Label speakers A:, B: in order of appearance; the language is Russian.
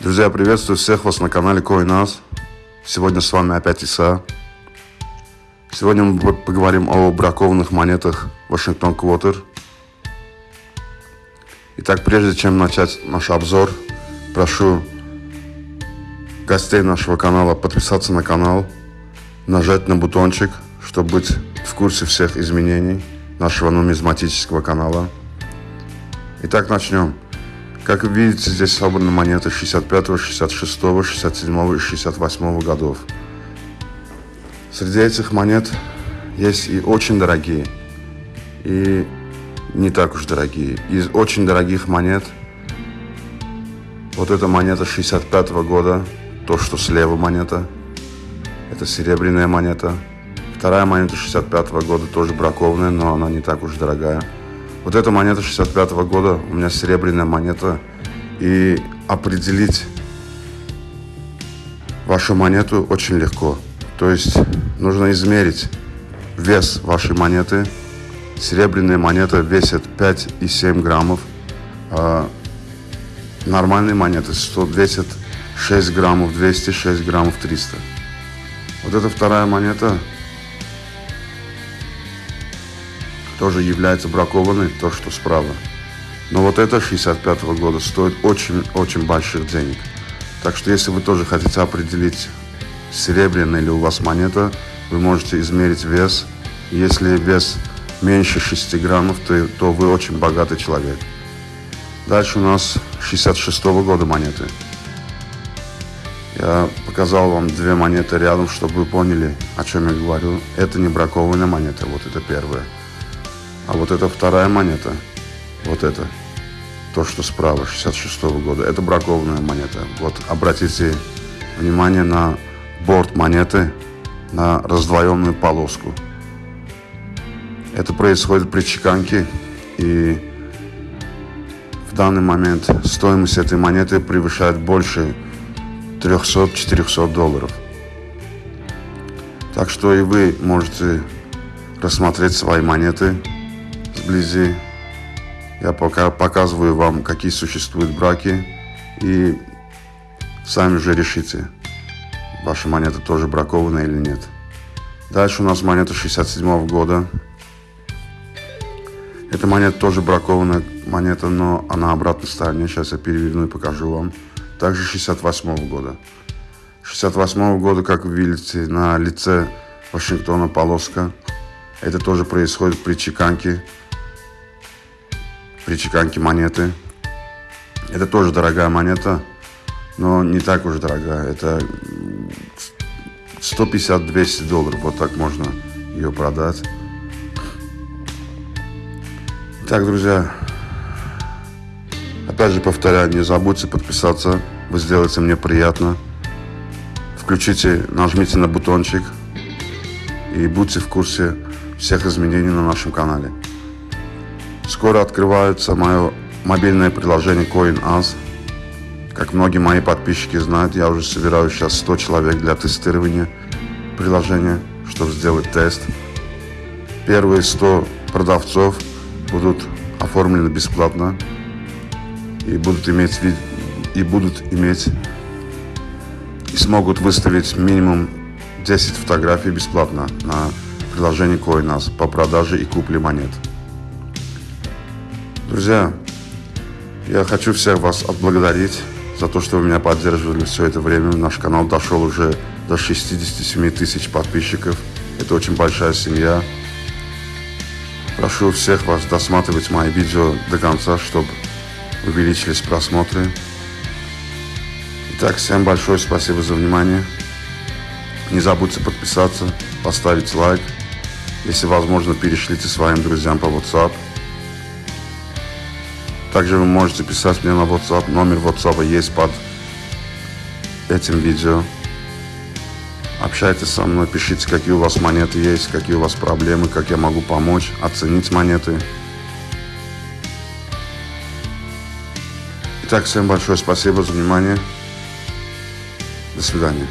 A: Друзья, приветствую всех вас на канале CoinAs. Сегодня с вами опять Иса. Сегодня мы поговорим о бракованных монетах Вашингтон Квотер. Итак, прежде чем начать наш обзор, прошу гостей нашего канала подписаться на канал, нажать на бутончик, чтобы быть в курсе всех изменений нашего нумизматического канала. Итак, начнем. Как вы видите, здесь собраны монеты 65, 66, 67 и 68 годов. Среди этих монет есть и очень дорогие, и не так уж дорогие. Из очень дорогих монет, вот эта монета 65 -го года, то, что слева монета, это серебряная монета. Вторая монета 65 -го года, тоже бракованная, но она не так уж дорогая. Вот эта монета 65 -го года, у меня серебряная монета, и определить вашу монету очень легко. То есть нужно измерить вес вашей монеты. Серебряная монета весит 5,7 граммов. А нормальные монеты 100, весят 6 граммов 200, 6 граммов 300. Вот эта вторая монета тоже является бракованной, то, что справа. Но вот это 65 -го года стоит очень-очень больших денег. Так что если вы тоже хотите определить, серебряная ли у вас монета, вы можете измерить вес. Если вес меньше 6 граммов, то, то вы очень богатый человек. Дальше у нас 66 -го года монеты. Я показал вам две монеты рядом, чтобы вы поняли, о чем я говорю. Это не бракованная монета, вот это первая. А вот это вторая монета, вот это, то, что справа, 66 -го года, это бракованная монета. Вот обратите внимание на борт монеты, на раздвоенную полоску. Это происходит при чеканке, и в данный момент стоимость этой монеты превышает больше 300-400 долларов. Так что и вы можете рассмотреть свои монеты вблизи. Я пока показываю вам, какие существуют браки. И сами же решите, ваша монета тоже бракованная или нет. Дальше у нас монета 67 -го года. Эта монета тоже бракованная монета, но она обратной стороне. Сейчас я переверну и покажу вам. Также 68 -го года. 68 -го года, как вы видите, на лице Вашингтона полоска. Это тоже происходит при чеканке при чеканке монеты. Это тоже дорогая монета, но не так уж дорогая. Это 150-200 долларов, вот так можно ее продать. Так, друзья, опять же повторяю, не забудьте подписаться, вы сделаете мне приятно. Включите, нажмите на бутончик и будьте в курсе всех изменений на нашем канале. Скоро открывается мое мобильное приложение CoinAs. Как многие мои подписчики знают, я уже собираю сейчас 100 человек для тестирования приложения, чтобы сделать тест. Первые 100 продавцов будут оформлены бесплатно и будут иметь и будут иметь и смогут выставить минимум 10 фотографий бесплатно на приложении CoinAs по продаже и купле монет. Друзья, я хочу всех вас отблагодарить за то, что вы меня поддерживали все это время. Наш канал дошел уже до 67 тысяч подписчиков. Это очень большая семья. Прошу всех вас досматривать мои видео до конца, чтобы увеличились просмотры. Итак, всем большое спасибо за внимание. Не забудьте подписаться, поставить лайк. Если возможно, перешлите своим друзьям по WhatsApp. Также вы можете писать мне на WhatsApp. Номер WhatsApp есть под этим видео. Общайтесь со мной, пишите, какие у вас монеты есть, какие у вас проблемы, как я могу помочь, оценить монеты. Итак, всем большое спасибо за внимание. До свидания.